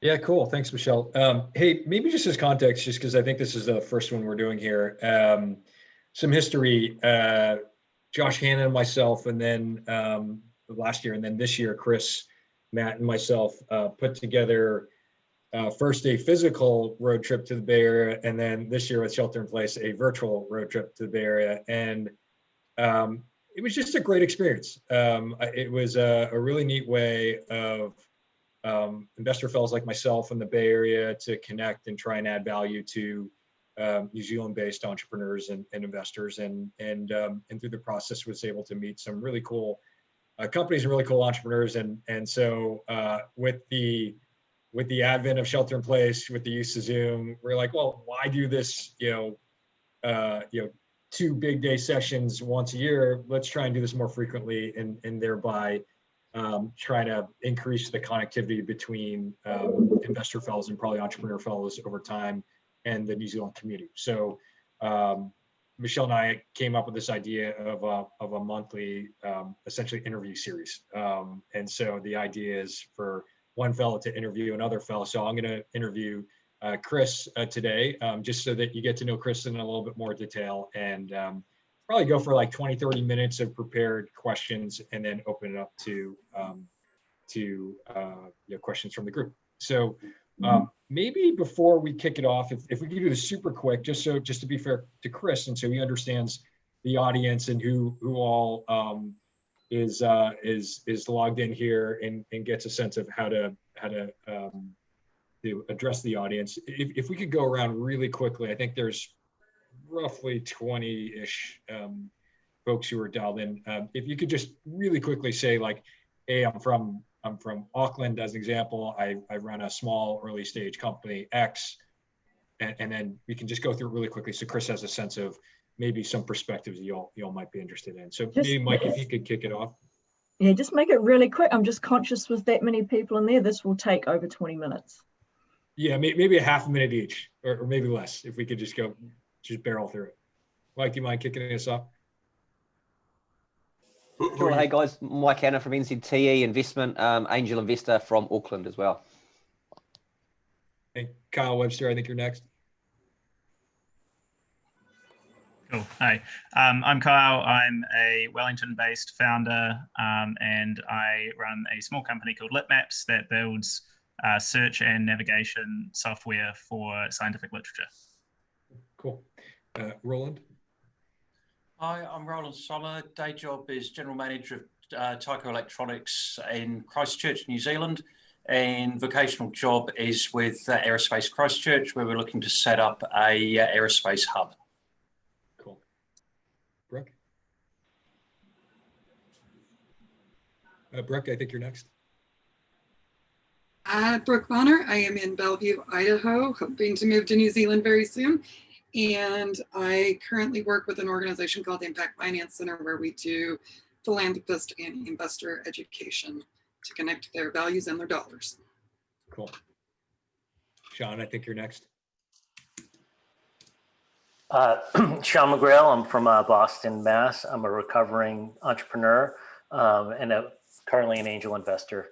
Yeah, cool. Thanks, Michelle. Um, hey, maybe just as context, just because I think this is the first one we're doing here. Um, some history, uh, Josh Hannon and myself, and then um, last year, and then this year, Chris, Matt, and myself uh, put together uh, first a physical road trip to the Bay Area, and then this year with Shelter in Place, a virtual road trip to the Bay Area. And um, it was just a great experience. Um, it was a, a, really neat way of um, investor fellows like myself in the Bay Area to connect and try and add value to um, New Zealand-based entrepreneurs and, and, investors, and and um, and through the process was able to meet some really cool uh, companies and really cool entrepreneurs, and and so uh, with the with the advent of shelter in place, with the use of Zoom, we're like, well, why do this? You know, uh, you know, two big day sessions once a year. Let's try and do this more frequently, and and thereby um, trying to increase the connectivity between um, investor fellows and probably entrepreneur fellows over time and the New Zealand community. So um, Michelle and I came up with this idea of a, of a monthly, um, essentially interview series. Um, and so the idea is for one fellow to interview another fellow. So I'm going to interview uh, Chris uh, today, um, just so that you get to know Chris in a little bit more detail and probably go for like 20, 30 minutes of prepared questions and then open it up to um, to uh, questions from the group. So um, maybe before we kick it off, if, if we could do this super quick, just so just to be fair to Chris, and so he understands the audience and who who all um, is uh, is is logged in here and, and gets a sense of how to how to um, to address the audience. If, if we could go around really quickly, I think there's roughly 20-ish um, folks who are dialed in. Um, if you could just really quickly say like, hey, I'm from I'm from Auckland as an example. I, I run a small early stage company X, and, and then we can just go through it really quickly. So Chris has a sense of maybe some perspectives y'all y'all might be interested in. So just, maybe Mike, if you could kick it off. Yeah, just make it really quick. I'm just conscious with that many people in there, this will take over 20 minutes. Yeah, maybe a half a minute each, or, or maybe less, if we could just go just barrel through it. Mike, do you mind kicking us off? Sure. Hey guys, Mike Hanna from NZTE Investment, um, angel investor from Auckland as well. Hey, Kyle Webster, I think you're next. Cool. Hi, um, I'm Kyle. I'm a Wellington-based founder, um, and I run a small company called LitMaps that builds uh, search and navigation software for scientific literature. Cool. Uh, Roland? Hi, I'm Roland Soller. Day job is General Manager of uh, Tyco Electronics in Christchurch, New Zealand. And vocational job is with uh, Aerospace Christchurch, where we're looking to set up a uh, aerospace hub. Cool. Brooke? Uh, Brooke, I think you're next. Uh, Brooke Bonner. I am in Bellevue, Idaho, hoping to move to New Zealand very soon. And I currently work with an organization called the Impact Finance Center where we do philanthropist and investor education to connect their values and their dollars. Cool. Sean, I think you're next. Uh, Sean McGrail, I'm from uh, Boston, Mass. I'm a recovering entrepreneur um, and a, currently an angel investor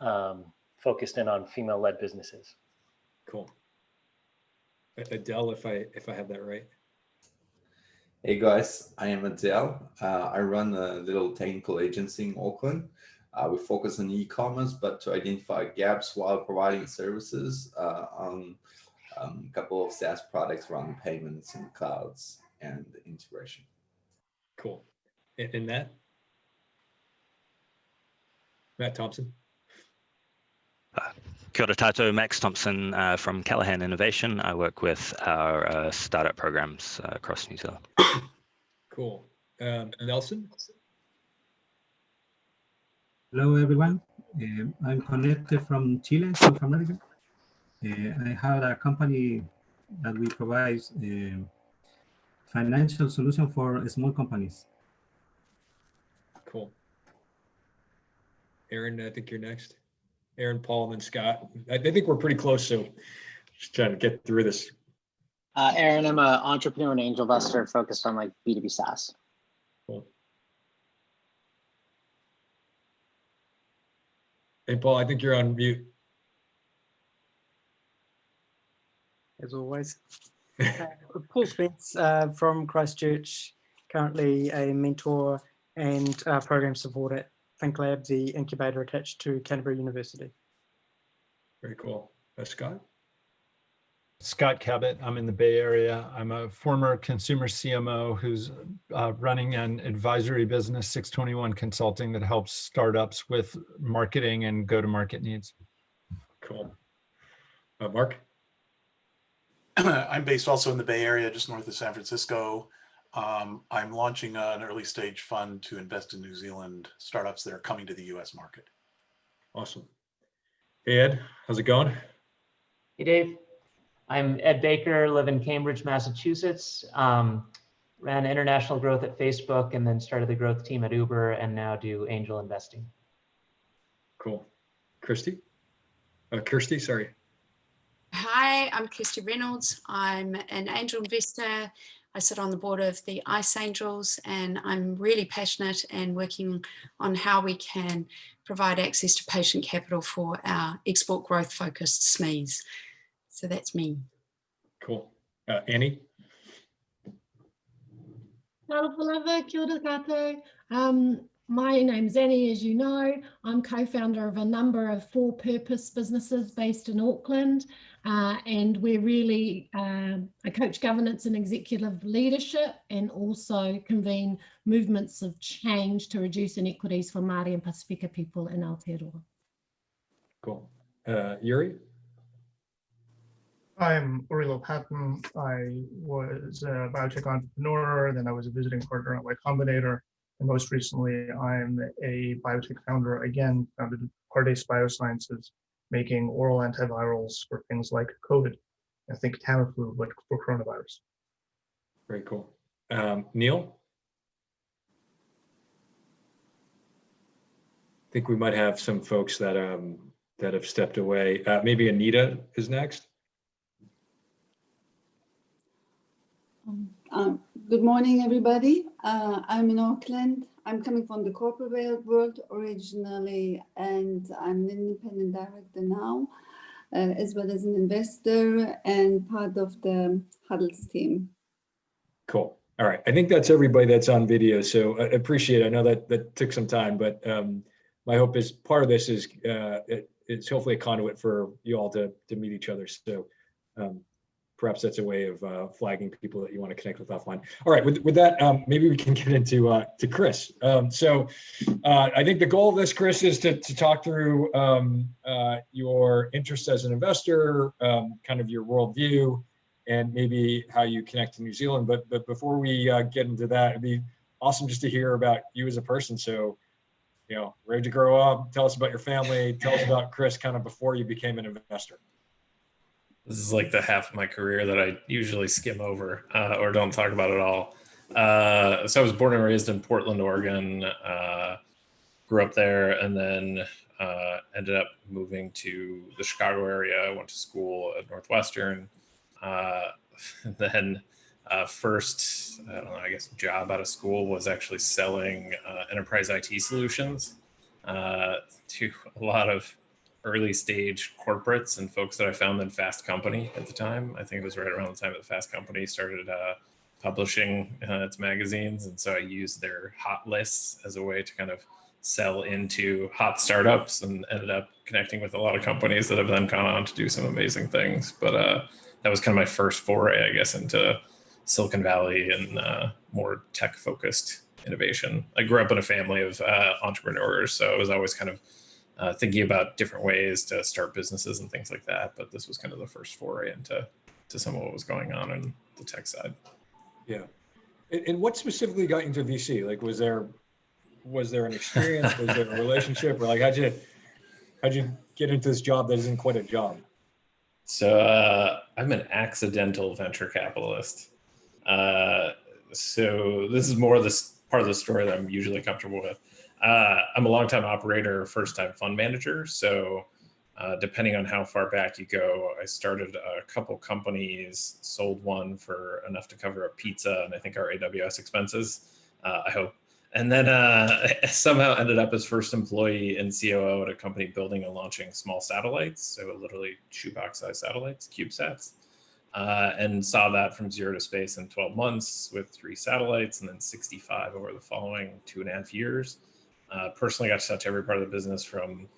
um, focused in on female-led businesses. Cool. Adele, if I if I have that right. Hey guys, I am Adele. Uh, I run a little technical agency in Auckland. Uh, we focus on e-commerce, but to identify gaps while providing services uh, on um, a couple of SaaS products around payments and clouds and integration. Cool. And, that, Matt Thompson. Kia ora tātou, Max Thompson uh, from Callaghan Innovation. I work with our uh, startup programs uh, across New Zealand. Cool. Um, Nelson? Hello, everyone. Um, I'm connected from Chile, South America. Uh, I have a company that we provide um, financial solution for small companies. Cool. Aaron, I think you're next. Aaron, Paul, and Scott. I, I think we're pretty close, so just trying to get through this. Uh, Aaron, I'm an entrepreneur and angel investor focused on like B2B SaaS. Cool. Hey, Paul, I think you're on mute. as always. Uh, Paul Spence uh, from Christchurch, currently a mentor and uh, program support at Think Lab, the incubator attached to Canterbury University. Very cool. Uh, Scott? Scott Cabot. I'm in the Bay Area. I'm a former consumer CMO who's uh, running an advisory business, 621 Consulting, that helps startups with marketing and go-to-market needs. Cool. Uh, Mark? I'm based also in the Bay Area, just north of San Francisco. Um, I'm launching an early stage fund to invest in New Zealand startups that are coming to the US market. Awesome. Hey, Ed, how's it going? Hey, Dave. I'm Ed Baker, live in Cambridge, Massachusetts. Um, ran international growth at Facebook and then started the growth team at Uber and now do angel investing. Cool. Christy? Uh, Kirsty, sorry. Hi, I'm Kirsty Reynolds. I'm an angel investor. I sit on the board of the Ice Angels and I'm really passionate and working on how we can provide access to patient capital for our export growth focused SMEs. So that's me. Cool. Uh, Annie? Hello, Palava, kia ora. Um, my name's Annie, as you know. I'm co-founder of a number of for-purpose businesses based in Auckland, uh, and we're really uh, a coach governance and executive leadership, and also convene movements of change to reduce inequities for Māori and Pasifika people in Aotearoa. Cool. Uh, Uri? I'm Uri Lopatin. I was a biotech entrepreneur, then I was a visiting partner at Y Combinator, and most recently I'm a biotech founder, again, founded Pardes Biosciences, making oral antivirals for things like COVID. I think Tamiflu, but for coronavirus. Very cool. Um, Neil? I think we might have some folks that um, that have stepped away. Uh, maybe Anita is next. Um, good morning, everybody. Uh, I'm in Auckland. I'm coming from the corporate world originally, and I'm an independent director now, uh, as well as an investor and part of the Huddles team. Cool. All right. I think that's everybody that's on video. So I appreciate it. I know that that took some time, but um, my hope is part of this is uh, it, it's hopefully a conduit for you all to, to meet each other. So um, perhaps that's a way of uh, flagging people that you want to connect with offline. All right, with, with that, um, maybe we can get into uh, to Chris. Um, so uh, I think the goal of this, Chris, is to, to talk through um, uh, your interest as an investor, um, kind of your worldview, and maybe how you connect to New Zealand. But but before we uh, get into that, it'd be awesome just to hear about you as a person. So, you know, where'd you grow up? Tell us about your family. Tell us about Chris, kind of before you became an investor. This is like the half of my career that I usually skim over uh, or don't talk about at all. Uh, so I was born and raised in Portland, Oregon. Uh, grew up there, and then uh, ended up moving to the Chicago area. I went to school at Northwestern. Uh, then uh, first, I don't know, I guess job out of school was actually selling enterprise IT solutions to a lot of early stage corporates and folks that I found in Fast Company at the time. I think it was right around the time that Fast Company started uh, publishing uh, its magazines. And so I used their hot lists as a way to kind of sell into hot startups and ended up connecting with a lot of companies that have then gone on to do some amazing things. But uh, that was kind of my first foray, I guess, into Silicon Valley and uh, more tech focused innovation. I grew up in a family of uh, entrepreneurs, so it was always kind of uh, thinking about different ways to start businesses and things like that. But this was kind of the first foray into to some of what was going on in the tech side. Yeah. And, and what specifically got you into VC? Like, was there was there an experience? was there a relationship? Or like, how'd you how'd you get into this job that isn't quite a job? So uh, I'm an accidental venture capitalist. Uh, so this is more this part of the story that I'm usually comfortable with. Uh, I'm a longtime operator, first time fund manager. So uh, depending on how far back you go, I started a couple companies, sold one for enough to cover a pizza and I think our AWS expenses, uh, I hope. And then uh, somehow ended up as first employee and COO at a company building and launching small satellites. So literally shoebox size satellites, CubeSats. uh, and saw that from zero to space in 12 months with three satellites and then 65 over the following two and a half years. Uh, personally got to touch every part of the business from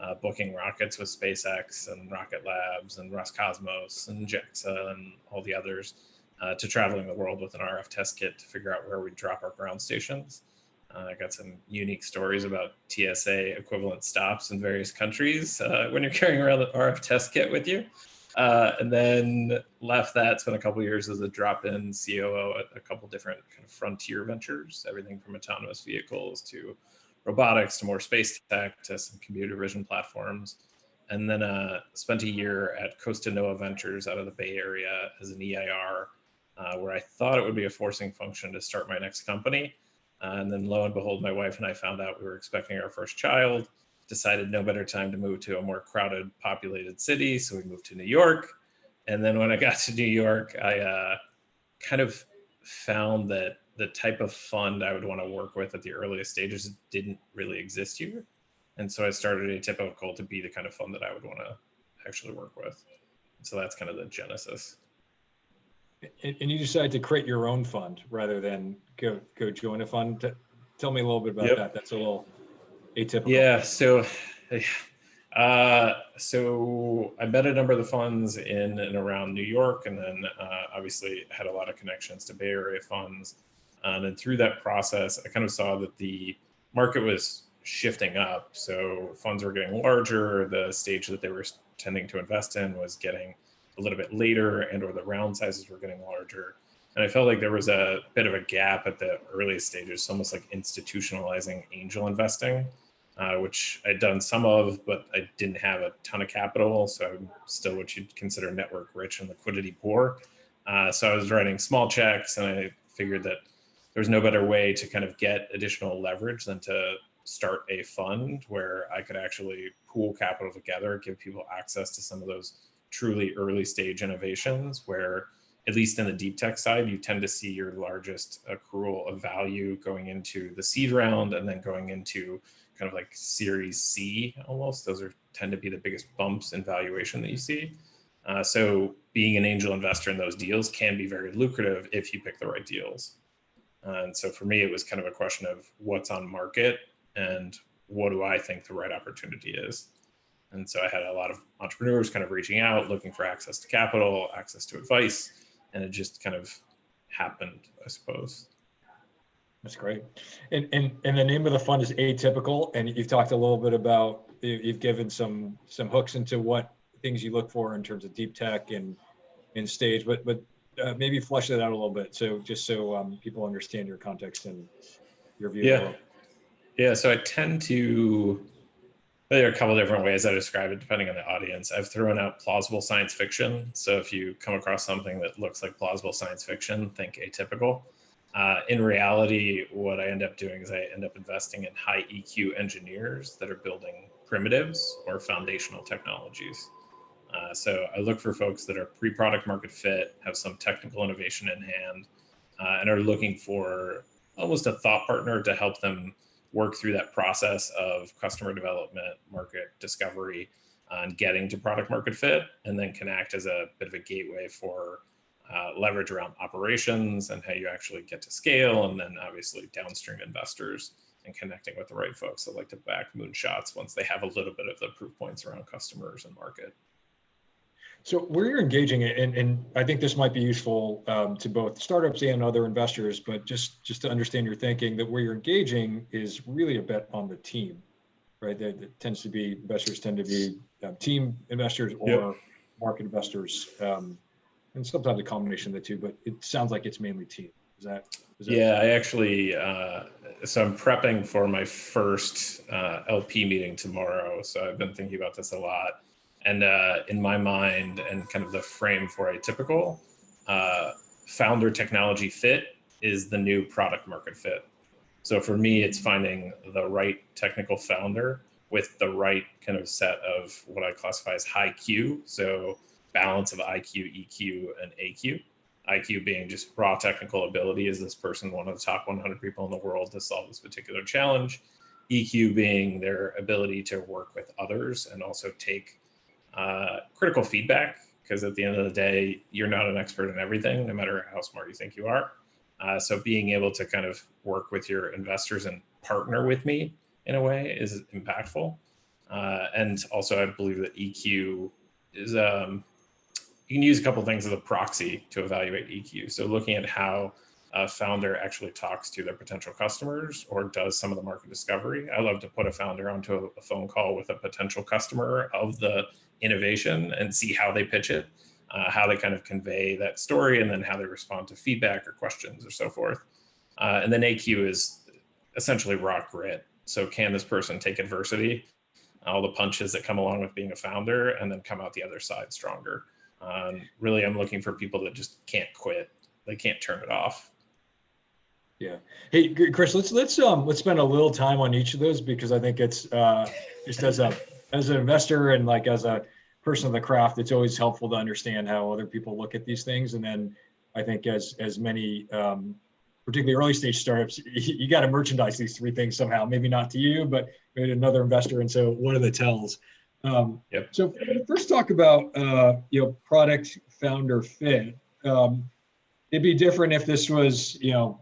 uh, booking rockets with SpaceX and Rocket Labs and Roscosmos and JAXA and all the others uh, to traveling the world with an RF test kit to figure out where we drop our ground stations. Uh, I got some unique stories about TSA equivalent stops in various countries uh, when you're carrying around the RF test kit with you. Uh, and then left that, spent a couple years as a drop-in COO at a couple different kind of frontier ventures, everything from autonomous vehicles to robotics to more space tech to some computer vision platforms. And then uh, spent a year at Costanoa Ventures out of the Bay Area as an EIR, uh, where I thought it would be a forcing function to start my next company. Uh, and then lo and behold, my wife and I found out we were expecting our first child, decided no better time to move to a more crowded, populated city. So we moved to New York. And then when I got to New York, I uh, kind of found that the type of fund I would want to work with at the earliest stages didn't really exist here. And so I started Atypical to be the kind of fund that I would want to actually work with. So that's kind of the genesis. And, you decided to create your own fund rather than go go join a fund. Tell me a little bit about Yep. that. That's a little atypical. Yeah. So, uh, so I met a number of the funds in and around New York, and then uh, obviously had a lot of connections to Bay Area funds. And through that process, I kind of saw that the market was shifting up. So funds were getting larger. The stage that they were tending to invest in was getting a little bit later, and or the round sizes were getting larger. And I felt like there was a bit of a gap at the earliest stages, almost like institutionalizing angel investing, uh, which I'd done some of, but I didn't have a ton of capital. So I'm still what you'd consider network rich and liquidity poor. Uh, so I was writing small checks and I figured that there's no better way to kind of get additional leverage than to start a fund where I could actually pool capital together, give people access to some of those truly early stage innovations where at least in the deep tech side, you tend to see your largest accrual of value going into the seed round and then going into kind of like series C almost. Those are tend to be the biggest bumps in valuation that you see. Uh, so being an angel investor in those deals can be very lucrative if you pick the right deals. And so for me, it was kind of a question of what's on market and what do I think the right opportunity is. And so I had a lot of entrepreneurs kind of reaching out, looking for access to capital, access to advice, and it just kind of happened, I suppose. That's great. And, and, and the name of the fund is Atypical, and you've talked a little bit about, you- you've given some, some hooks into what things you look for in terms of deep tech and, and stage, but, but uh, maybe flesh that out a little bit. So just so um, people understand your context and your view. Yeah. Yeah. So I tend to, there are a couple different ways I describe it depending on the audience. I've thrown out plausible science fiction. So if you come across something that looks like plausible science fiction, think atypical. Uh, in reality, what I end up doing is I end up investing in high EQ engineers that are building primitives or foundational technologies. Uh, so I look for folks that are pre-product market fit, have some technical innovation in hand, uh, and are looking for almost a thought partner to help them work through that process of customer development, market discovery, uh, and getting to product market fit, and then can act as a bit of a gateway for uh, leverage around operations and how you actually get to scale, and then obviously downstream investors and connecting with the right folks that like to back moonshots once they have a little bit of the proof points around customers and market. So where you're engaging, and, and I think this might be useful um, to both startups and other investors, but just, just to understand your thinking that where you're engaging is really a bet on the team, right? That, that tends to be, investors tend to be um, team investors or Yep. market investors. Um, and sometimes a combination of the two, but it sounds like it's mainly team. Is that? Is that Yeah, I actually, uh, so I'm prepping for my first uh, LP meeting tomorrow. So I've been thinking about this a lot. And uh, in my mind, and kind of the frame for Atypical, uh, founder technology fit is the new product market fit. So for me, it's finding the right technical founder with the right kind of set of what I classify as high Q. So balance of IQ, EQ, and AQ. IQ being just raw technical ability. Is this person one of the top 100 people in the world to solve this particular challenge? EQ being their ability to work with others and also take uh, critical feedback because at the end of the day, you're not an expert in everything, no matter how smart you think you are. Uh, so being able to kind of work with your investors and partner with me in a way is impactful. Uh, and also, I believe that EQ is um, you can use a couple things as a proxy to evaluate EQ. So looking at how a founder actually talks to their potential customers or does some of the market discovery. I love to put a founder onto a phone call with a potential customer of the innovation and see how they pitch it, uh, how they kind of convey that story, and then how they respond to feedback or questions or so forth. Uh, and then AQ is essentially rock grit. So can this person take adversity, all the punches that come along with being a founder, and then come out the other side stronger? Um, really, I'm looking for people that just can't quit. They can't turn it off. Yeah. Hey, Chris, let's let's um let's spend a little time on each of those because I think it's uh just as a as an investor and like as a person of the craft, it's always helpful to understand how other people look at these things. And then I think as as many um particularly early stage startups, you, you got to merchandise these three things somehow. Maybe not to you, but maybe to another investor. And so what are the tells? Um, yep. So first talk about uh, you know product founder fit. Um, it'd be different if this was you know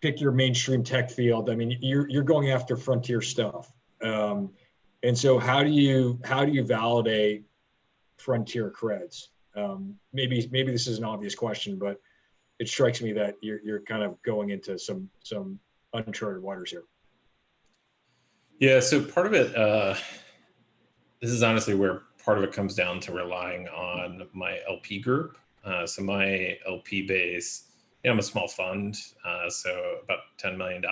pick your mainstream tech field. I mean, you're you're going after frontier stuff. Um, and so how do you how do you validate frontier creds? Um, maybe maybe this is an obvious question, but it strikes me that you're you're kind of going into some some uncharted waters here. Yeah, so part of it, uh, this is honestly where part of it comes down to relying on my LP group. Uh, so my LP base, you know, I'm a small fund, uh, so about $10 million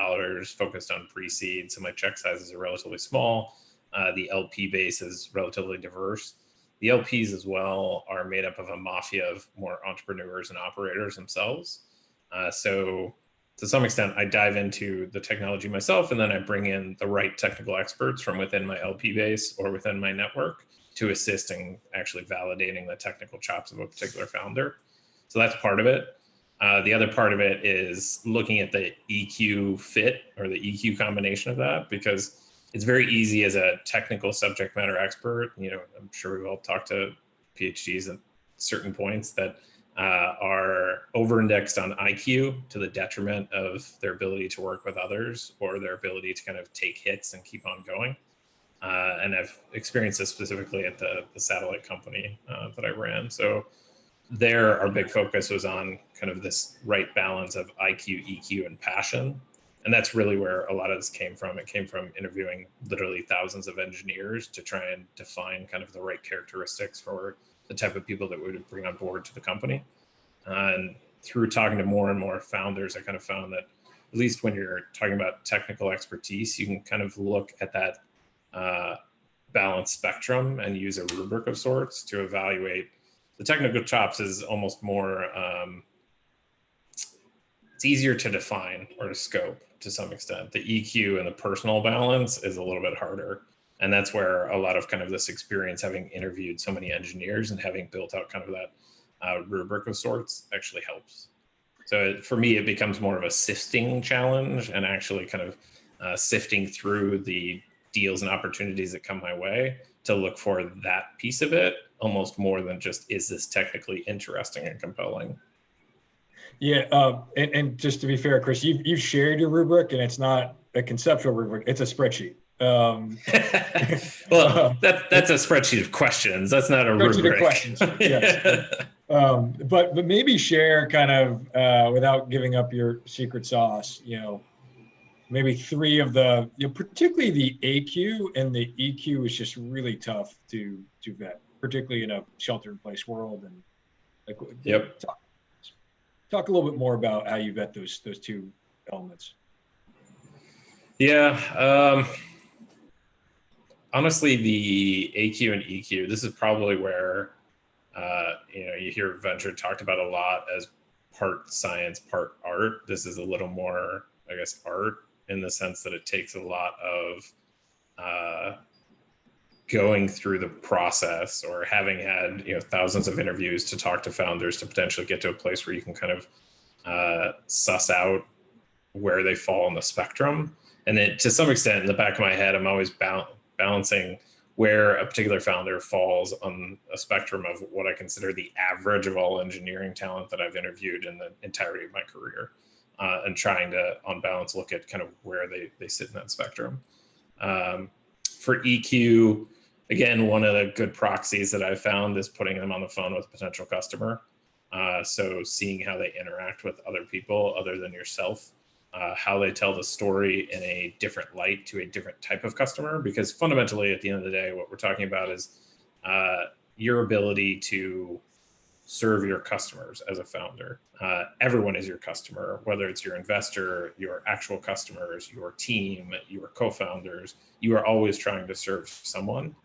focused on pre-seed. So my check sizes are relatively small. Uh, the LP base is relatively diverse. The LPs as well are made up of a mafia of more entrepreneurs and operators themselves. Uh, so to some extent, I dive into the technology myself, and then I bring in the right technical experts from within my LP base or within my network to assist in actually validating the technical chops of a particular founder. So that's part of it. Uh, the other part of it is looking at the EQ fit or the EQ combination of that, because it's very easy as a technical subject matter expert. You know, I'm sure we've all talked to PhDs at certain points that uh, are over-indexed on IQ to the detriment of their ability to work with others or their ability to kind of take hits and keep on going. Uh, and I've experienced this specifically at the, the satellite company uh, that I ran. So there, our big focus was on kind of this right balance of IQ, EQ, and passion. And that's really where a lot of this came from. It came from interviewing literally thousands of engineers to try and define kind of the right characteristics for the type of people that we would bring on board to the company. and through talking to more and more founders, I kind of found that at least when you're talking about technical expertise, you can kind of look at that uh, balanced spectrum and use a rubric of sorts to evaluate the technical chops is almost more um, it's easier to define or to scope to some extent. The eq and the personal balance is a little bit harder. And that's where a lot of kind of this experience having interviewed so many engineers and having built out kind of that uh, rubric of sorts actually helps. So it, for me it becomes more of a sifting challenge and actually kind of uh, sifting through the deals and opportunities that come my way to look for that piece of it almost more than just is this technically interesting and compelling Yeah, uh, and, and just to be fair, Chris, you've, you've shared your rubric and it's not a conceptual rubric, it's a spreadsheet. Um, well, that, that's a spreadsheet of questions. That's not a rubric. questions, yes. um, but, but maybe share kind of, uh, without giving up your secret sauce, you know, maybe three of the, you know, particularly the AQ and the EQ is just really tough to, to vet, particularly in a shelter in place world and like, Yep. talk, talk a little bit more about how you vet those, those two elements. Yeah. Um, honestly, the AQ and EQ, this is probably where, uh, you know, you hear venture talked about a lot as part science, part art. This is a little more, I guess, art in the sense that it takes a lot of uh, going through the process or having had, you know, thousands of interviews to talk to founders to potentially get to a place where you can kind of uh, suss out where they fall on the spectrum. And then to some extent, in the back of my head, I'm always bal- balancing where a particular founder falls on a spectrum of what I consider the average of all engineering talent that I've interviewed in the entirety of my career, uh, and trying to, on balance, look at kind of where they, they sit in that spectrum. Um, for EQ, again, one of the good proxies that I've found is putting them on the phone with a potential customer. Uh, so seeing how they interact with other people other than yourself uh, how they tell the story in a different light to a different type of customer. Because fundamentally, at the end of the day, what we're talking about is uh, your ability to serve your customers as a founder. Uh, everyone is your customer, whether it's your investor, your actual customers, your team, your co-founders. You are always trying to serve someone.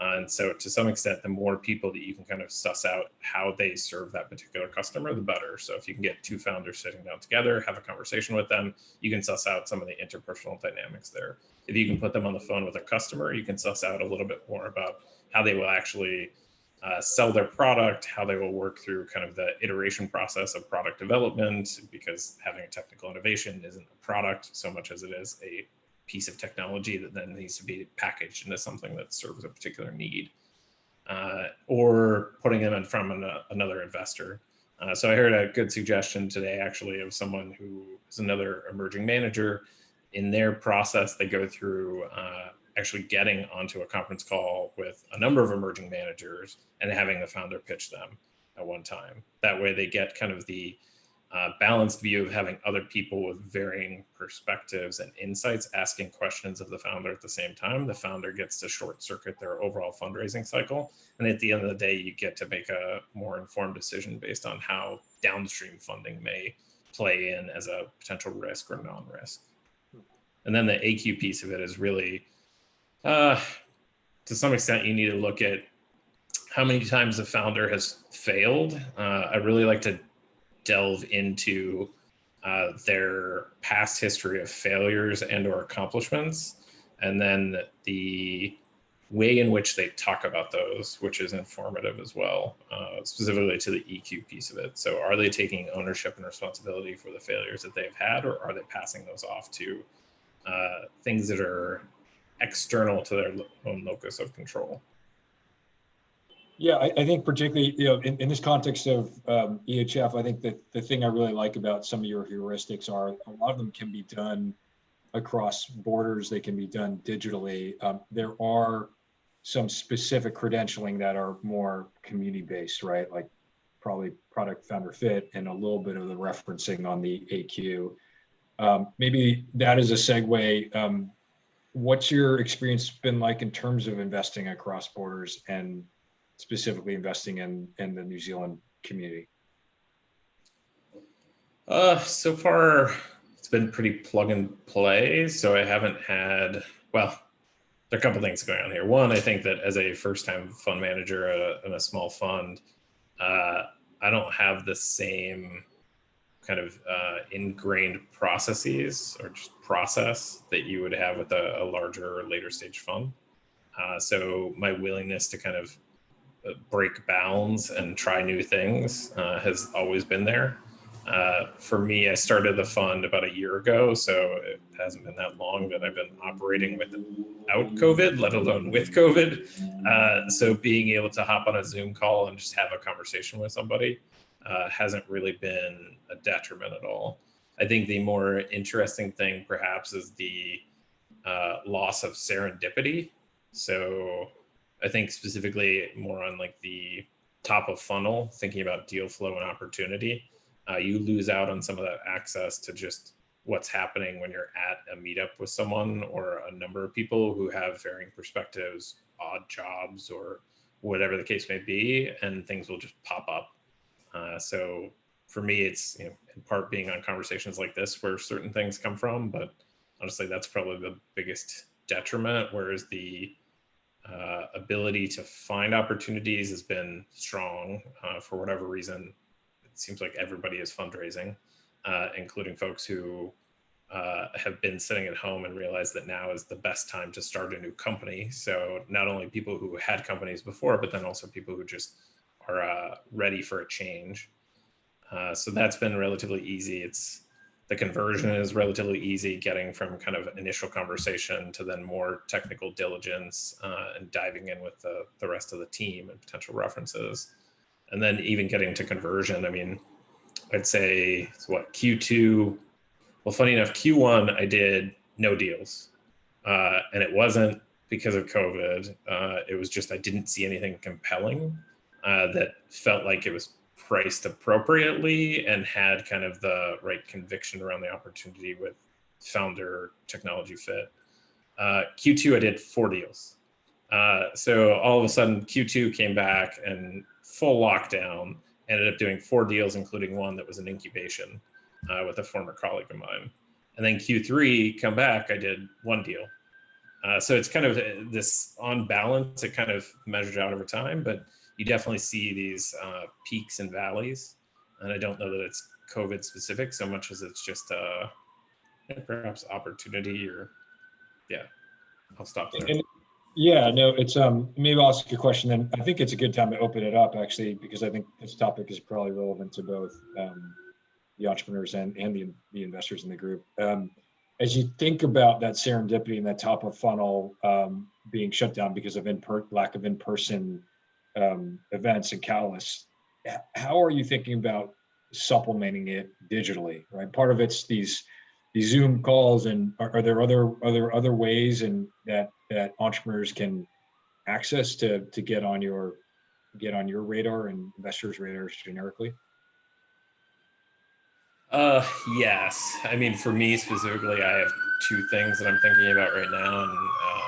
Uh, and so to some extent, the more people that you can kind of suss out how they serve that particular customer, the better. So if you can get two founders sitting down together, have a conversation with them, you can suss out some of the interpersonal dynamics there. If you can put them on the phone with a customer, you can suss out a little bit more about how they will actually uh, sell their product, how they will work through kind of the iteration process of product development, because having a technical innovation isn't a product so much as it is a piece of technology that then needs to be packaged into something that serves a particular need. Uh, or putting them in from an, another investor. Uh, so I heard a good suggestion today, actually, of someone who is another emerging manager. In their process, they go through uh, actually getting onto a conference call with a number of emerging managers and having the founder pitch them at one time. That way, they get kind of the uh, balanced view of having other people with varying perspectives and insights asking questions of the founder at the same time. The founder gets to short circuit their overall fundraising cycle. And at the end of the day, you get to make a more informed decision based on how downstream funding may play in as a potential risk or non-risk. And then the AQ piece of it is really, uh, to some extent, you need to look at how many times the founder has failed. Uh, I really like to delve into uh, their past history of failures and or accomplishments and then the way in which they talk about those which is informative as well uh, specifically to the eq piece of it. So are they taking ownership and responsibility for the failures that they've had or are they passing those off to uh, things that are external to their own locus of control yeah, I, I, think particularly, you know, in, in this context of um, EHF, I think that the thing I really like about some of your heuristics are a lot of them can be done across borders. They can be done digitally. Um, there are some specific credentialing that are more community based, right? Like probably product founder fit and a little bit of the referencing on the AQ. Um, maybe that is a segue. Um, what's your experience been like in terms of investing across borders and specifically investing in in the New Zealand community? Uh, so far, it's been pretty plug and play. So I haven't had well. There are a couple things going on here. One, I think that as a first-time fund manager uh, in a small fund, uh, I don't have the same kind of uh, ingrained processes or just process that you would have with a, a larger or later stage fund. Uh, so my willingness to kind of break bounds and try new things uh, has always been there. Uh, for me, I started the fund about a year ago, so it hasn't been that long that I've been operating without COVID, let alone with COVID. Uh, so being able to hop on a Zoom call and just have a conversation with somebody uh, hasn't really been a detriment at all. I think the more interesting thing perhaps is the uh, loss of serendipity. So I think specifically more on like the top of funnel, thinking about deal flow and opportunity, uh, you lose out on some of that access to just what's happening when you're at a meetup with someone or a number of people who have varying perspectives, odd jobs, or whatever the case may be, and things will just pop up. Uh, so for me, it's you know, in part being on conversations like this where certain things come from, but honestly, that's probably the biggest detriment. Whereas the uh, ability to find opportunities has been strong uh, for whatever reason. It seems like everybody is fundraising, uh, including folks who uh, have been sitting at home and realize that now is the best time to start a new company. So not only people who had companies before, but then also people who just are uh, ready for a change. Uh, so that's been relatively easy. It's the conversion is relatively easy, getting from kind of initial conversation to then more technical diligence uh, and diving in with the, the rest of the team and potential references. And then even getting to conversion, I mean, I'd say it's what Q2. Well, funny enough, Q1 I did no deals, uh, and it wasn't because of COVID. Uh, it was just I didn't see anything compelling uh, that felt like it was priced appropriately and had kind of the right conviction around the opportunity with founder technology fit. Uh, Q2 I did four deals. Uh, so all of a sudden Q2 came back and full lockdown ended up doing four deals, including one that was an incubation uh, with a former colleague of mine. And then Q3, come back, I did one deal. Uh, so it's kind of uh, this on balance, it kind of measures out over time, but you definitely see these uh, peaks and valleys. And I don't know that it's COVID specific so much as it's just uh, perhaps opportunity or yeah, I'll stop there. And yeah, no, it's um maybe I'll ask you a question then. I think it's a good time to open it up actually because I think this topic is probably relevant to both um, the entrepreneurs and and the the investors in the group. Um, as you think about that serendipity and that top of funnel um, being shut down because of in lack of in-person um, events and catalysts, how are you thinking about supplementing it digitally? Right, part of it's these these Zoom calls, and are, are there other other other ways and that that entrepreneurs can access to to get on your get on your radar and investors' radars generically? Uh, yes. I mean, for me specifically, I have two things that I'm thinking about right now, and uh,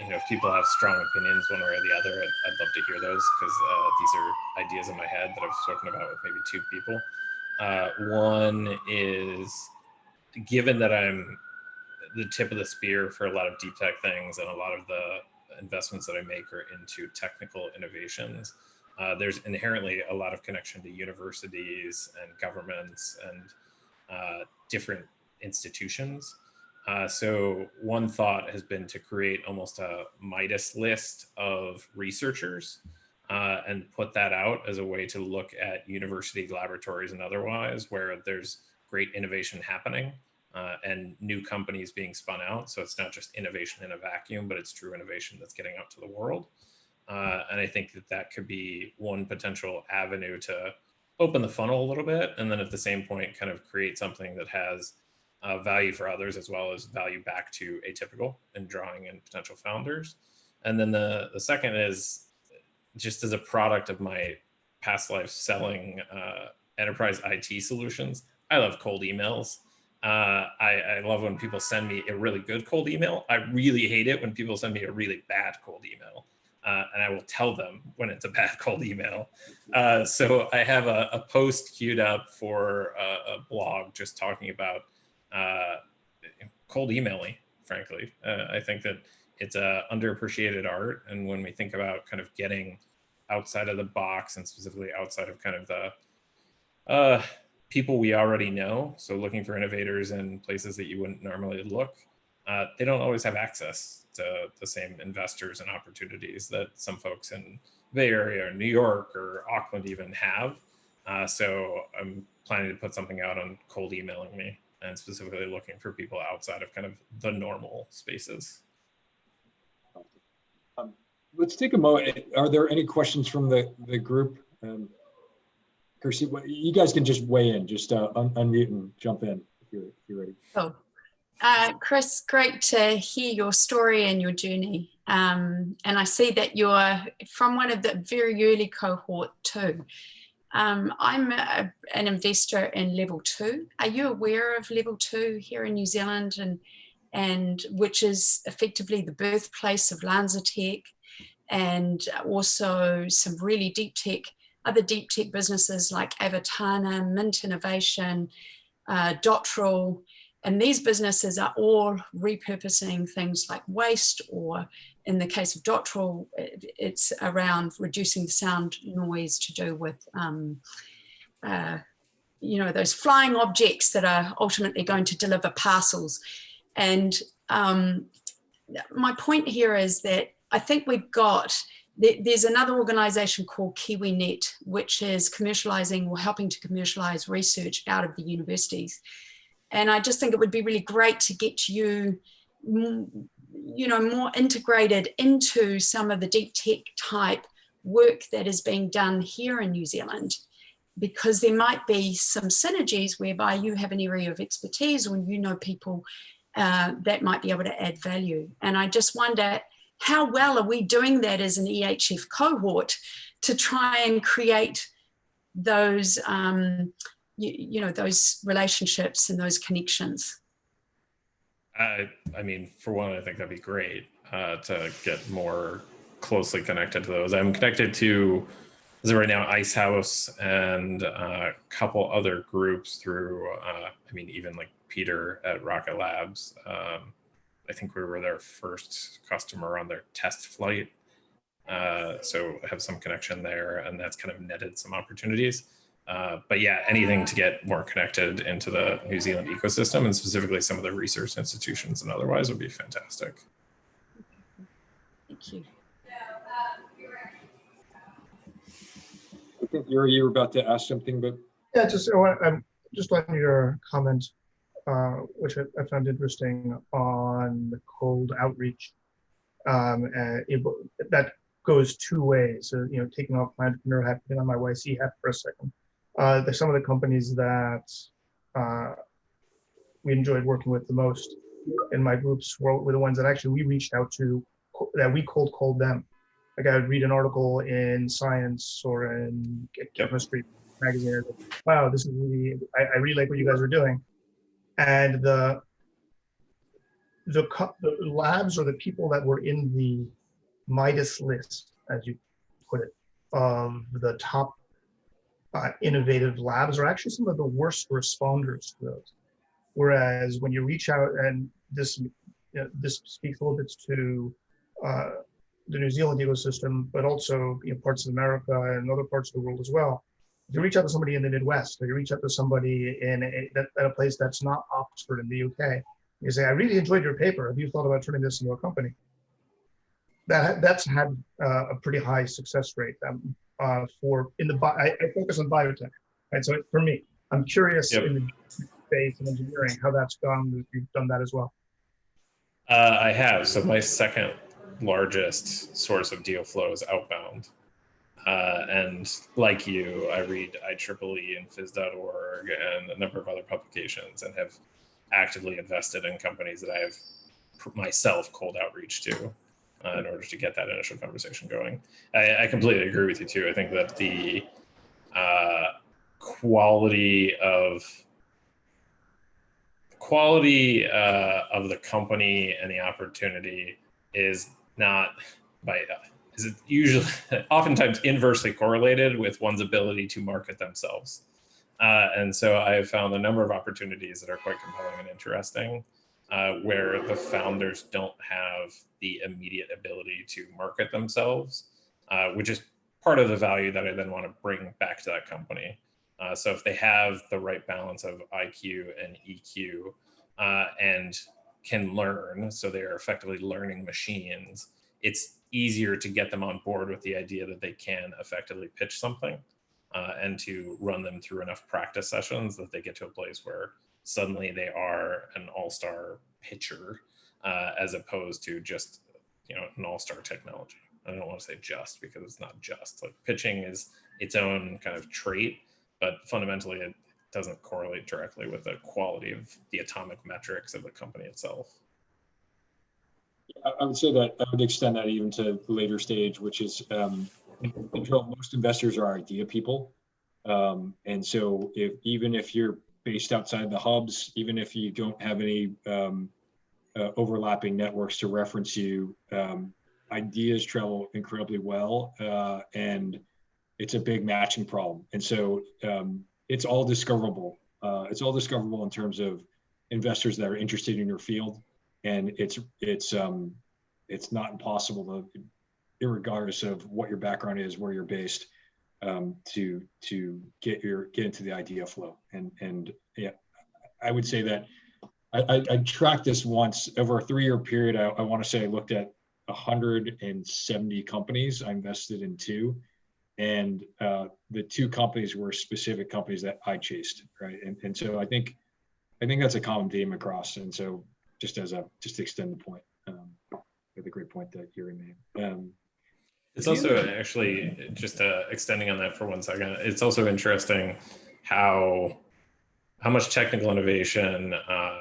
you know, if people have strong opinions one way or the other, I'd, I'd love to hear those because uh, these are ideas in my head that I've spoken about with maybe two people. Uh, one is given that I'm the tip of the spear for a lot of deep tech things and a lot of the investments that I make are into technical innovations. Uh, there's inherently a lot of connection to universities and governments and uh, different institutions. Uh, so one thought has been to create almost a Midas list of researchers uh, and put that out as a way to look at university laboratories and otherwise where there's great innovation happening uh, and new companies being spun out. So it's not just innovation in a vacuum, but it's true innovation that's getting out to the world. Uh, and I think that that could be one potential avenue to open the funnel a little bit. And then at the same point, kind of create something that has uh, value for others as well as value back to atypical and drawing in potential founders. And then the, the second is just as a product of my past life selling uh, enterprise IT solutions, I love cold emails. Uh, I, I, love when people send me a really good cold email. I really hate it when people send me a really bad cold email. Uh, and I will tell them when it's a bad cold email. Uh, so I have a, a, post queued up for a, a blog just talking about uh, cold emailing, frankly. Uh, I think that it's a underappreciated art. And when we think about kind of getting outside of the box and specifically outside of kind of the uh, people we already know. So looking for innovators in places that you wouldn't normally look, uh, they don't always have access to the same investors and opportunities that some folks in Bay Area or New York or Auckland even have. Uh, so I'm planning to put something out on cold emailing me and specifically looking for people outside of kind of the normal spaces. Um, let's take a moment. Are there any questions from the, the group? Um, Kirsty, you guys can just weigh in, just uh, un unmute and jump in if you're, if you're ready. Oh, uh, Chris, great to hear your story and your journey. Um, and I see that you're from one of the very early cohort too. Um, I'm a, an investor in level two. Are you aware of level two here in New Zealand and, and which is effectively the birthplace of LanzaTech and also some really deep tech other deep tech businesses like Avertana, Mint Innovation, uh, and these businesses are all repurposing things like waste or in the case of Dotterel, it's around reducing the sound noise to do with, um, uh, you know, those flying objects that are ultimately going to deliver parcels. And um, my point here is that I think we've got there's another organization called KiwiNet, which is commercializing or helping to commercialize research out of the universities. And I just think it would be really great to get you, you know, more integrated into some of the deep tech type work that is being done here in New Zealand because there might be some synergies whereby you have an area of expertise or you know people uh, that might be able to add value. And I just wonder how well are we doing that as an EHF cohort to try and create those, um, you, you know, those relationships and those connections? I, I mean, for one, I think that'd be great uh, to get more closely connected to those. I'm connected to, as right now, Icehouse and uh, a couple other groups through, uh, I mean, even like Peter at Rocket Labs. Um, I think we were their first customer on their test flight. Uh, so have some connection there and that's kind of netted some opportunities. Uh, but yeah, anything to get more connected into the New Zealand ecosystem and specifically some of the research institutions and otherwise would be fantastic. Thank you. I think Uri, you were about to ask something, but Yeah, just, I want- um, just on your comment, uh, which I, I found interesting on the cold outreach. Um, and it, that goes two ways. So, you know, taking off my entrepreneur hat, putting on my YC hat for a second. Uh, there's some of the companies that uh, we enjoyed working with the most in my groups were, were the ones that actually we reached out to, that we cold called them. Like I would read an article in Science or in Chemistry magazine. Wow, this is really, I, I really like what you guys are doing. And the the, the labs or the people that were in the Midas list, as you put it, of the top uh, innovative labs are actually some of the worst responders to those. Whereas when you reach out, and this you know, this speaks a little bit to uh, the New Zealand ecosystem, but also you know, parts of America and other parts of the world as well. If you reach out to somebody in the Midwest, or you reach out to somebody in a, at a place that's not Oxford in the UK, you say, "I really enjoyed your paper. Have you thought about turning this into a company?" That that's had uh, a pretty high success rate um, uh, for in the bi- I, I focus on biotech, right? So for me, I'm curious Yep. in the space and engineering how that's gone. You've done that as well. Uh, I have. So my second largest source of deal flow is outbound. Uh, and like you, I read IEEE and phys.org and a number of other publications and have actively invested in companies that I have myself cold outreach to uh, in order to get that initial conversation going. I, I completely agree with you too. I think that the uh, quality of quality uh, of the company and the opportunity is not by uh, is it usually oftentimes inversely correlated with one's ability to market themselves uh, and so i have found a number of opportunities that are quite compelling and interesting uh, where the founders don't have the immediate ability to market themselves uh, which is part of the value that i then want to bring back to that company. Uh, so if they have the right balance of IQ and EQ uh, and can learn, so they're effectively learning machines, it's easier to get them on board with the idea that they can effectively pitch something uh, and to run them through enough practice sessions that they get to a place where suddenly they are an all-star pitcher uh, as opposed to just you know an all-star technology. I don't want to say just because it's not just like pitching is its own kind of trait but fundamentally it doesn't correlate directly with the quality of the atomic metrics of the company itself. I would say that I would extend that even to later stage, which is, um, most investors are idea people. Um, and so if, even if you're based outside the hubs, even if you don't have any, um, uh, overlapping networks to reference you, um, ideas travel incredibly well. Uh, and it's a big matching problem. And so, um, it's all discoverable. Uh, it's all discoverable in terms of investors that are interested in your field and it's it's um it's not impossible to regardless of what your background is where you're based um to to get your get into the idea flow. And and yeah i would say that i i, I tracked this once over a three-year period. I, I want to say i looked at 170 companies. I invested in two. And uh the two companies were specific companies that i chased right? And, and so i think I think that's a common theme across. And so just as a, just to extend the point, um, a great point that Uri made. Um, It's also actually just uh, extending on that for one second. It's also interesting how how much technical innovation uh,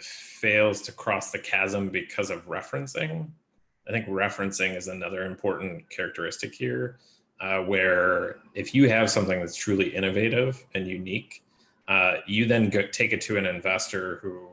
fails to cross the chasm because of referencing. I think referencing is another important characteristic here, uh, where if you have something that's truly innovative and unique, uh, you then go, take it to an investor who,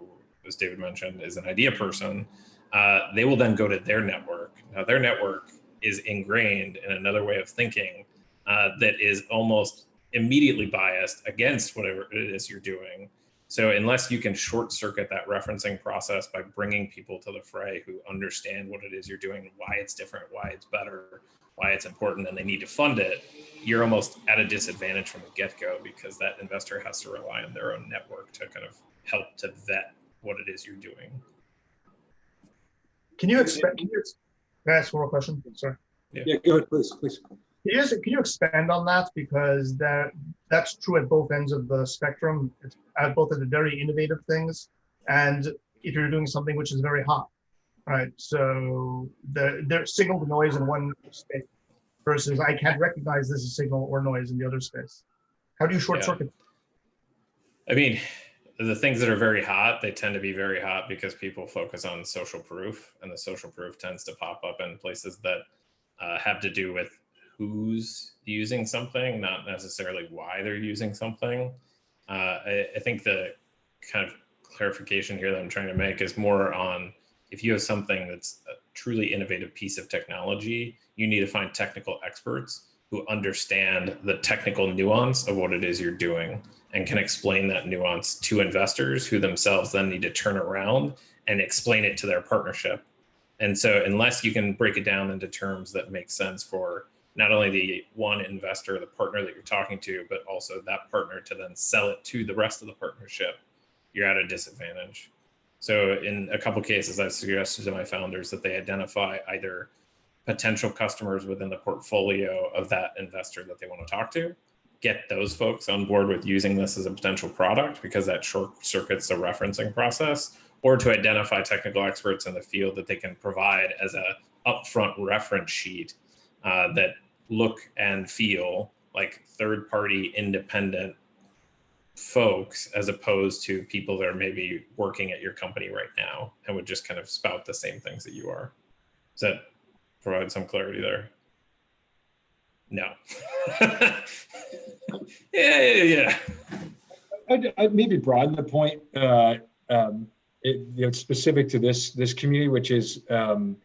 as David mentioned, is an idea person. Uh, they will then go to their network. Now, their network is ingrained in another way of thinking uh, that is almost immediately biased against whatever it is you're doing. So unless you can short circuit that referencing process by bringing people to the fray who understand what it is you're doing, why it's different, why it's better, why it's important, and they need to fund it, you're almost at a disadvantage from the get-go because that investor has to rely on their own network to kind of help to vet what it is you're doing. Can you expect, can you, ex- can I ask one more question? Sorry. Yeah, go ahead, please, please. Can you, just, can you expand on that? Because that that's true at both ends of the spectrum. It's at both of the very innovative things and if you're doing something which is very hot, right? So the there's signal to noise in one space versus I can't recognize this as signal or noise in the other space. How do you short Yeah. circuit? I mean, the things that are very hot, they tend to be very hot because people focus on social proof, and the social proof tends to pop up in places that uh, have to do with who's using something, not necessarily why they're using something. Uh, I, I think the kind of clarification here that I'm trying to make is more on if you have something that's a truly innovative piece of technology, you need to find technical experts who understand the technical nuance of what it is you're doing and can explain that nuance to investors who themselves then need to turn around and explain it to their partnership. And so unless you can break it down into terms that make sense for not only the one investor, the partner that you're talking to, but also that partner to then sell it to the rest of the partnership, you're at a disadvantage. So in a couple cases, I've suggested to my founders that they identify either potential customers within the portfolio of that investor that they want to talk to, get those folks on board with using this as a potential product because that short circuits the referencing process, or to identify technical experts in the field that they can provide as a upfront reference sheet uh, that look and feel like third party independent folks as opposed to people that are maybe working at your company right now and would just kind of spout the same things that you are. Does that provide some clarity there? No. yeah, yeah, yeah. I'd, I'd maybe broaden the point, uh, um, it, you know, specific to this, this community, which is, um,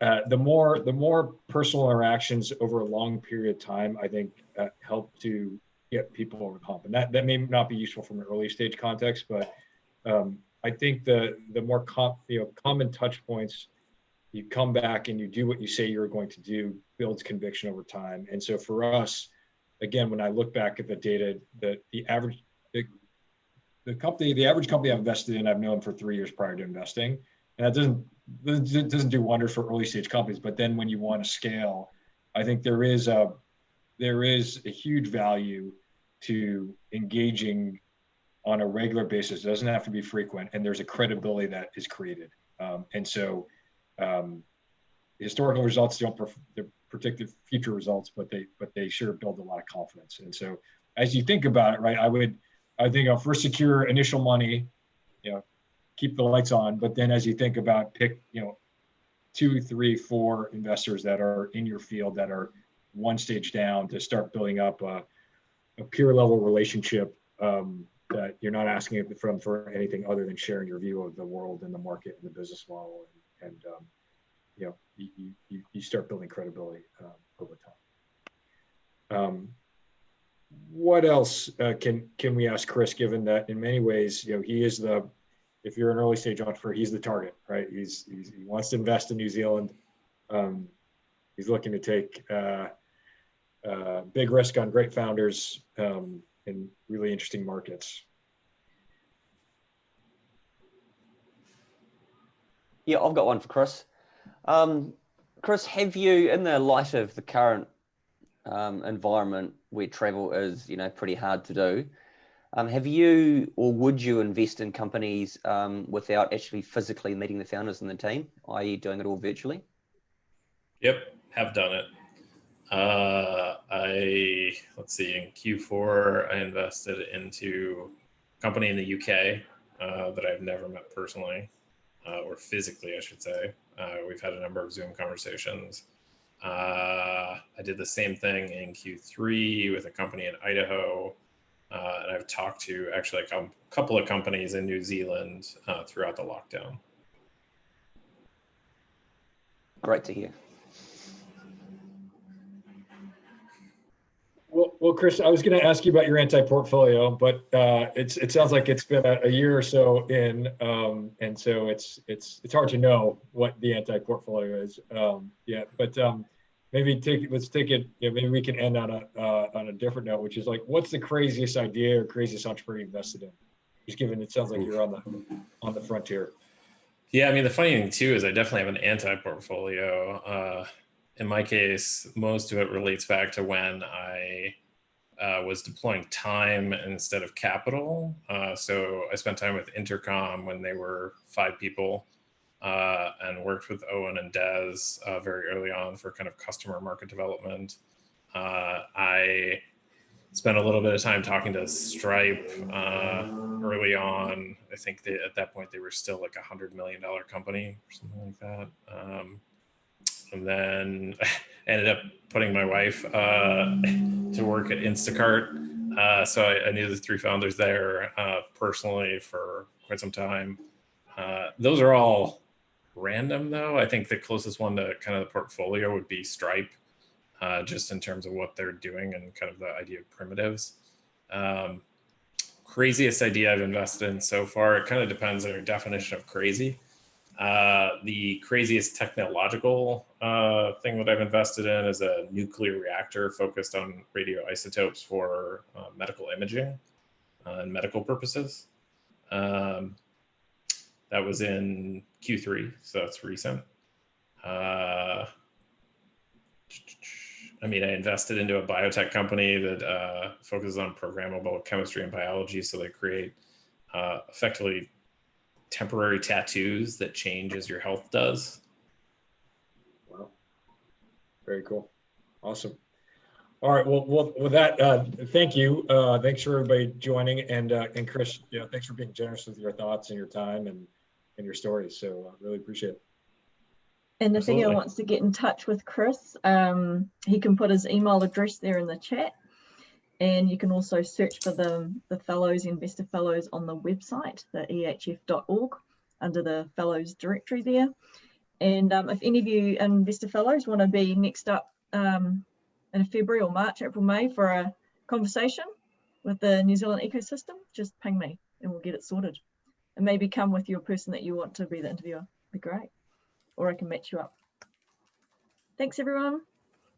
uh, the more, the more personal interactions over a long period of time, I think, uh, help to get people over the hump. And that, that may not be useful from an early stage context, but, um, I think the, the more com, you know, common touch points, you come back and you do what you say you're going to do, builds conviction over time. And so for us, again, when I look back at the data, the, the average, the, the company, the average company I've invested in, I've known for three years prior to investing. And that doesn't, doesn't doesn't do wonders for early stage companies. But then when you want to scale, I think there is a, there is a huge value to engaging on a regular basis. It doesn't have to be frequent. And there's a credibility that is created. Um, and so um, historical results don't predicted future results, but they but they sure build a lot of confidence. And so as you think about it, right, I would I think I'll first secure initial money, you know, keep the lights on, but then as you think about pick, you know, two, three, four investors that are in your field that are one stage down to start building up a, a peer level relationship um, that you're not asking from for anything other than sharing your view of the world and the market and the business model and, um, you know you, you, you start building credibility um, over time. Um, what else uh, can can we ask Chris? Given that in many ways, you know, he is the if you're an early stage entrepreneur, he's the target, right? He's, he's he wants to invest in New Zealand. Um, he's looking to take uh, uh, big risk on great founders um, in really interesting markets. Yeah, I've got one for Chris. Um, Chris, have you, in the light of the current um, environment where travel is, you know, pretty hard to do, Um, have you or would you invest in companies um, without actually physically meeting the founders and the team, i.e., doing it all virtually? Yep, have done it. Uh, I let's see. In Q4, I invested into a company in the UK uh, that I've never met personally uh, or physically, I should say. Uh, we've had a number of Zoom conversations. Uh, I did the same thing in Q3 with a company in Idaho. Uh, and I've talked to actually a couple of companies in New Zealand uh, throughout the lockdown. Great to hear. Well, Chris, I was going to ask you about your anti-portfolio, but uh, it's it sounds like it's been a, a year or so in, um, and so it's it's it's hard to know what the anti-portfolio is. Um, yeah, but um, maybe take let's take it. Yeah, maybe we can end on a uh, on a different note, which is like, what's the craziest idea or craziest entrepreneur you invested in? Just given it sounds like you're on the on the frontier. Yeah, I mean the funny thing too is I definitely have an anti-portfolio. Uh, in my case, most of it relates back to when I uh, was deploying time instead of capital. Uh, so I spent time with Intercom when they were five people uh, and worked with Eoghan and Des uh, very early on for kind of customer market development. Uh, I spent a little bit of time talking to Stripe uh, early on. I think they, at that point they were still like a hundred million dollar company or something like that. Um, and then ended up putting my wife uh, to work at Instacart. Uh, so I, I, knew the three founders there uh, personally for quite some time. Uh, those are all random though. I think the closest one to kind of the portfolio would be Stripe, uh, just in terms of what they're doing and kind of the idea of primitives. Um, craziest idea I've invested in so far, it kind of depends on your definition of crazy. Uh, the craziest technological uh, thing that I've invested in is a nuclear reactor focused on radioisotopes for uh, medical imaging uh, and medical purposes. Um, that was in Q3, so that's recent. Uh, I mean, I invested into a biotech company that uh, focuses on programmable chemistry and biology, so they create effectively temporary tattoos that change as your health does. Wow. Very cool. Awesome. All right. Well, well with that, uh, thank you. Uh, thanks for everybody joining. And uh, and Chris, you know, thanks for being generous with your thoughts and your time and, and your stories. So uh, really appreciate it. And if Absolutely. anyone wants to get in touch with Chris, um, he can put his email address there in the chat. And you can also search for the, the fellows, investor fellows on the website, the ehf.org, under the fellows directory there. And um, if any of you investor fellows want to be next up um, in February or March, April, May for a conversation with the New Zealand ecosystem, just ping me and we'll get it sorted. And maybe come with your person that you want to be the interviewer. Be great. Or I can match you up. Thanks everyone.